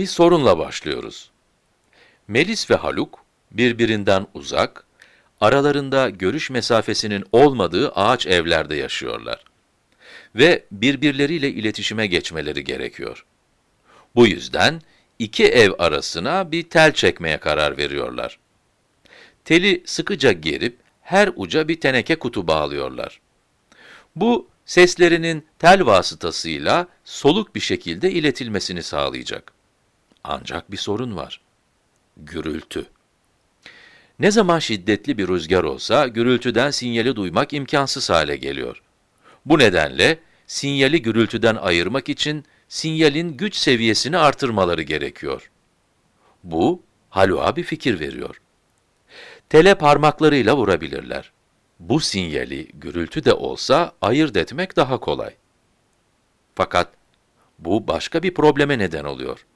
Bir sorunla başlıyoruz. Melis ve Haluk, birbirinden uzak, aralarında görüş mesafesinin olmadığı ağaç evlerde yaşıyorlar. Ve birbirleriyle iletişime geçmeleri gerekiyor. Bu yüzden iki ev arasına bir tel çekmeye karar veriyorlar. Teli sıkıca gerip her uca bir teneke kutu bağlıyorlar. Bu, seslerinin tel vasıtasıyla soluk bir şekilde iletilmesini sağlayacak. Ancak bir sorun var. Gürültü. Ne zaman şiddetli bir rüzgar olsa, gürültüden sinyali duymak imkansız hale geliyor. Bu nedenle, sinyali gürültüden ayırmak için, sinyalin güç seviyesini artırmaları gerekiyor. Bu, Haluk'a bir fikir veriyor. Tele parmaklarıyla vurabilirler. Bu sinyali gürültü de olsa ayırt etmek daha kolay. Fakat bu başka bir probleme neden oluyor.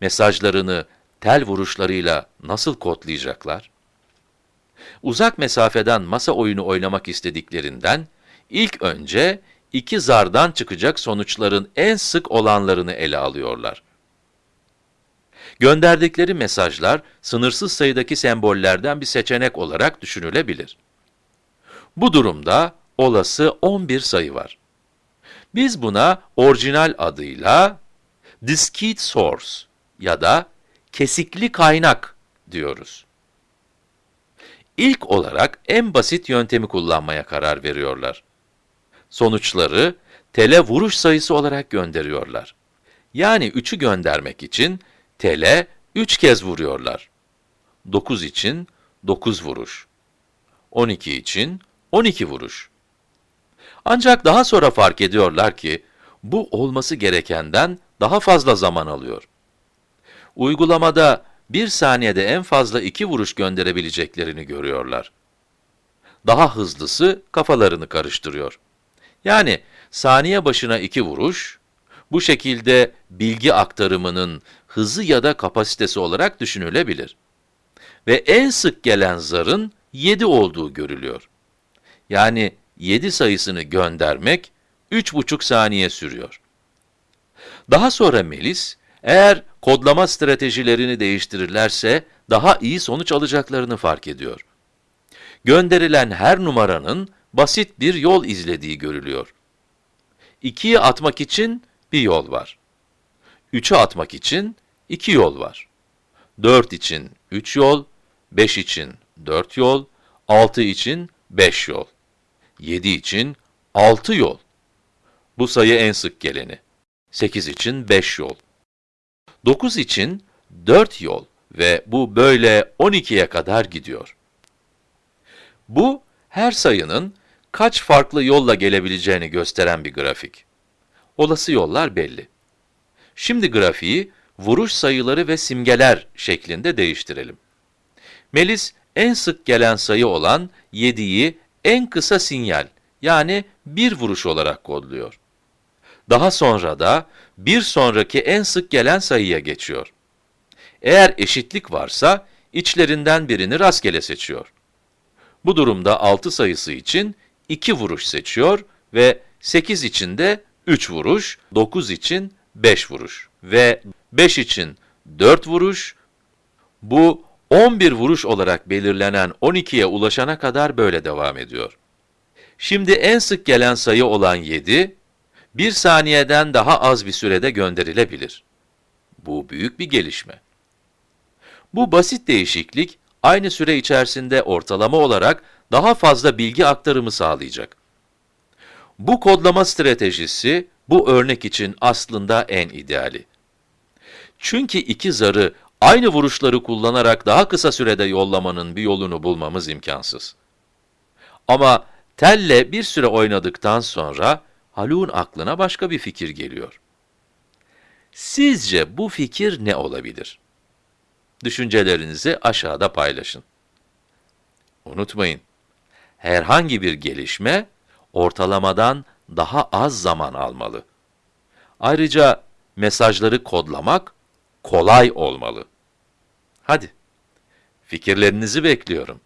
Mesajlarını tel vuruşlarıyla nasıl kodlayacaklar? Uzak mesafeden masa oyunu oynamak istediklerinden, ilk önce iki zardan çıkacak sonuçların en sık olanlarını ele alıyorlar. Gönderdikleri mesajlar, sınırsız sayıdaki sembollerden bir seçenek olarak düşünülebilir. Bu durumda olası 11 sayı var. Biz buna orijinal adıyla discrete source ya da kesikli kaynak diyoruz. İlk olarak en basit yöntemi kullanmaya karar veriyorlar. Sonuçları tele vuruş sayısı olarak gönderiyorlar. Yani 3'ü göndermek için tele 3 kez vuruyorlar. 9 için 9 vuruş. 12 için 12 vuruş. Ancak daha sonra fark ediyorlar ki, bu olması gerekenden daha fazla zaman alıyor. Uygulamada bir saniyede en fazla iki vuruş gönderebileceklerini görüyorlar. Daha hızlısı kafalarını karıştırıyor. Yani saniye başına iki vuruş, bu şekilde bilgi aktarımının hızı ya da kapasitesi olarak düşünülebilir. Ve en sık gelen zarın 7 olduğu görülüyor. Yani 7 sayısını göndermek 3,5 saniye sürüyor. Daha sonra Melis, eğer kodlama stratejilerini değiştirirlerse daha iyi sonuç alacaklarını fark ediyor. Gönderilen her numaranın basit bir yol izlediği görülüyor. 2'yi atmak için bir yol var. 3'ü atmak için iki yol var. 4 için 3 yol, 5 için 4 yol, 6 için 5 yol. 7 için 6 yol. Bu sayı en sık geleni. 8 için 5 yol. 9 için 4 yol ve bu böyle 12'ye kadar gidiyor. Bu, her sayının kaç farklı yolla gelebileceğini gösteren bir grafik. Olası yollar belli. Şimdi grafiği vuruş sayıları ve simgeler şeklinde değiştirelim. Melis, en sık gelen sayı olan 7'yi en kısa sinyal, yani bir vuruş olarak kodluyor. Daha sonra da bir sonraki en sık gelen sayıya geçiyor. Eğer eşitlik varsa, içlerinden birini rastgele seçiyor. Bu durumda 6 sayısı için 2 vuruş seçiyor ve 8 için de 3 vuruş, 9 için 5 vuruş ve 5 için 4 vuruş, bu 11 vuruş olarak belirlenen 12'ye ulaşana kadar böyle devam ediyor. Şimdi en sık gelen sayı olan 7, 1 saniyeden daha az bir sürede gönderilebilir. Bu büyük bir gelişme. Bu basit değişiklik, aynı süre içerisinde ortalama olarak daha fazla bilgi aktarımı sağlayacak. Bu kodlama stratejisi, bu örnek için aslında en ideali. Çünkü iki zarı aynı vuruşları kullanarak daha kısa sürede yollamanın bir yolunu bulmamız imkansız. Ama telle bir süre oynadıktan sonra Haluk'un aklına başka bir fikir geliyor. Sizce bu fikir ne olabilir? Düşüncelerinizi aşağıda paylaşın. Unutmayın, herhangi bir gelişme ortalamadan daha az zaman almalı. Ayrıca mesajları kodlamak kolay olmalı. Hadi, fikirlerinizi bekliyorum.